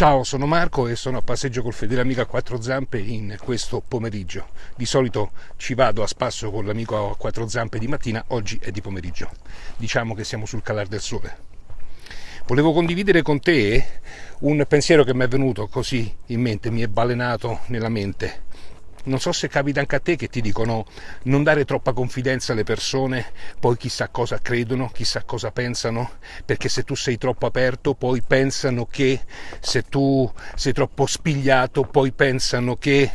Ciao, sono Marco e sono a passeggio col fedele amico a quattro zampe in questo pomeriggio. Di solito ci vado a spasso con l'amico a quattro zampe di mattina, oggi è di pomeriggio. Diciamo che siamo sul calar del sole. Volevo condividere con te un pensiero che mi è venuto così in mente, mi è balenato nella mente non so se capita anche a te che ti dicono non dare troppa confidenza alle persone, poi chissà cosa credono, chissà cosa pensano, perché se tu sei troppo aperto poi pensano che se tu sei troppo spigliato poi pensano che...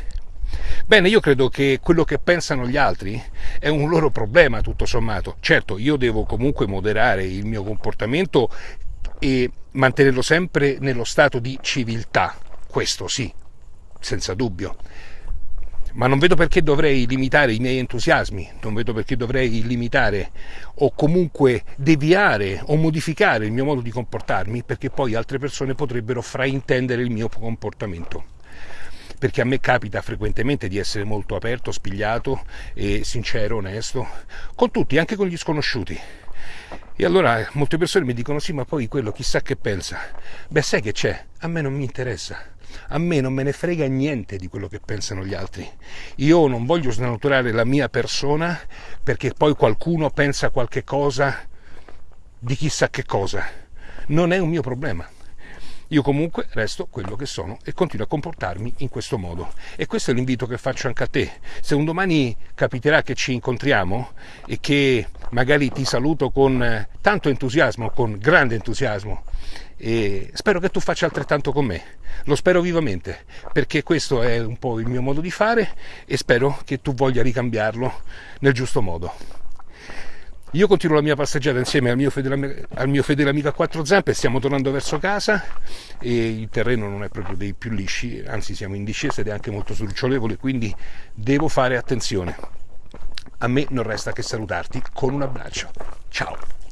Bene, io credo che quello che pensano gli altri è un loro problema tutto sommato. Certo, io devo comunque moderare il mio comportamento e mantenerlo sempre nello stato di civiltà, questo sì, senza dubbio ma non vedo perché dovrei limitare i miei entusiasmi, non vedo perché dovrei limitare o comunque deviare o modificare il mio modo di comportarmi perché poi altre persone potrebbero fraintendere il mio comportamento. Perché a me capita frequentemente di essere molto aperto, spigliato e sincero, onesto, con tutti, anche con gli sconosciuti. E allora molte persone mi dicono sì, ma poi quello chissà che pensa. Beh, sai che c'è? A me non mi interessa a me non me ne frega niente di quello che pensano gli altri. Io non voglio snaturare la mia persona perché poi qualcuno pensa qualche cosa di chissà che cosa. Non è un mio problema. Io comunque resto quello che sono e continuo a comportarmi in questo modo. E questo è l'invito che faccio anche a te. Se un domani capiterà che ci incontriamo e che magari ti saluto con tanto entusiasmo, con grande entusiasmo, e spero che tu faccia altrettanto con me. Lo spero vivamente, perché questo è un po' il mio modo di fare e spero che tu voglia ricambiarlo nel giusto modo. Io continuo la mia passeggiata insieme al mio, fedele, al mio fedele amico a quattro zampe, stiamo tornando verso casa e il terreno non è proprio dei più lisci, anzi siamo in discesa ed è anche molto sdrucciolevole, quindi devo fare attenzione. A me non resta che salutarti con un abbraccio. Ciao!